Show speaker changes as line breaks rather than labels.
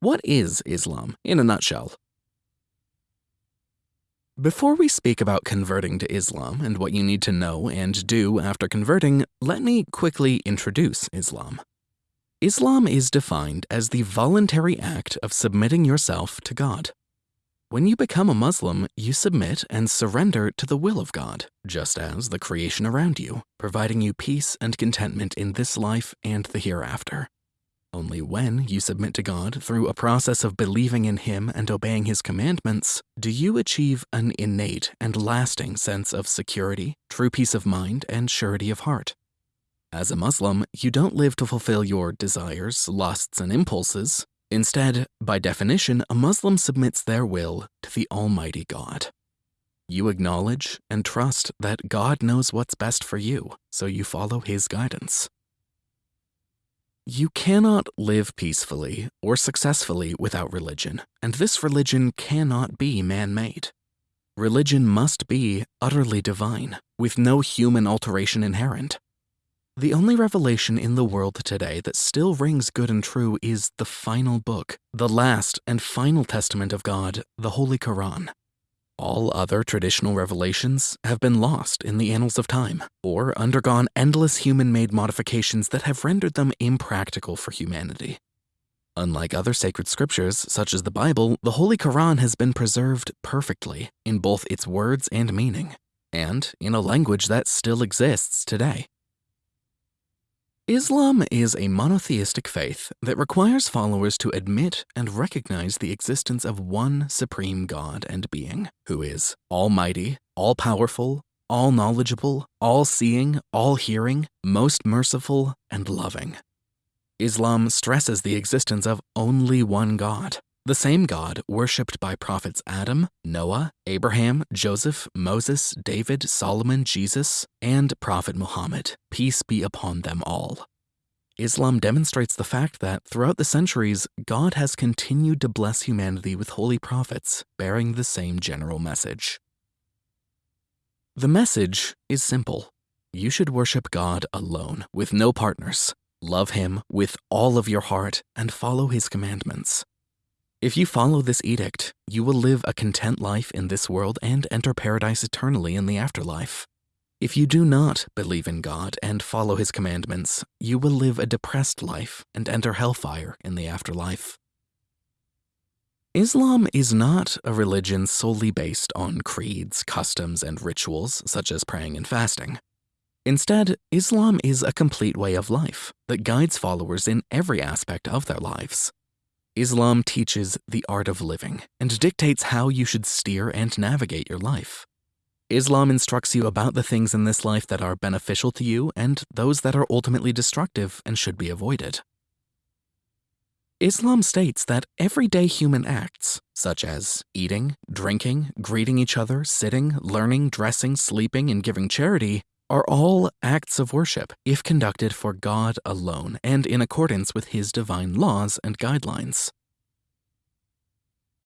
What is Islam in a nutshell? Before we speak about converting to Islam and what you need to know and do after converting, let me quickly introduce Islam. Islam is defined as the voluntary act of submitting yourself to God. When you become a Muslim, you submit and surrender to the will of God, just as the creation around you, providing you peace and contentment in this life and the hereafter. Only when you submit to God through a process of believing in Him and obeying His commandments do you achieve an innate and lasting sense of security, true peace of mind, and surety of heart. As a Muslim, you don't live to fulfill your desires, lusts, and impulses. Instead, by definition, a Muslim submits their will to the Almighty God. You acknowledge and trust that God knows what's best for you, so you follow His guidance. You cannot live peacefully or successfully without religion, and this religion cannot be man-made. Religion must be utterly divine, with no human alteration inherent. The only revelation in the world today that still rings good and true is the final book, the last and final testament of God, the Holy Quran. All other traditional revelations have been lost in the annals of time or undergone endless human-made modifications that have rendered them impractical for humanity. Unlike other sacred scriptures, such as the Bible, the Holy Quran has been preserved perfectly in both its words and meaning, and in a language that still exists today. Islam is a monotheistic faith that requires followers to admit and recognize the existence of one supreme God and being, who is almighty, all-powerful, all-knowledgeable, all-seeing, all-hearing, most merciful, and loving. Islam stresses the existence of only one God, the same God worshipped by prophets Adam, Noah, Abraham, Joseph, Moses, David, Solomon, Jesus, and Prophet Muhammad, peace be upon them all. Islam demonstrates the fact that throughout the centuries, God has continued to bless humanity with holy prophets bearing the same general message. The message is simple. You should worship God alone, with no partners. Love Him with all of your heart and follow His commandments. If you follow this edict, you will live a content life in this world and enter paradise eternally in the afterlife. If you do not believe in God and follow his commandments, you will live a depressed life and enter hellfire in the afterlife. Islam is not a religion solely based on creeds, customs, and rituals, such as praying and fasting. Instead, Islam is a complete way of life that guides followers in every aspect of their lives. Islam teaches the art of living and dictates how you should steer and navigate your life. Islam instructs you about the things in this life that are beneficial to you and those that are ultimately destructive and should be avoided. Islam states that everyday human acts, such as eating, drinking, greeting each other, sitting, learning, dressing, sleeping, and giving charity, are all acts of worship if conducted for God alone and in accordance with His divine laws and guidelines.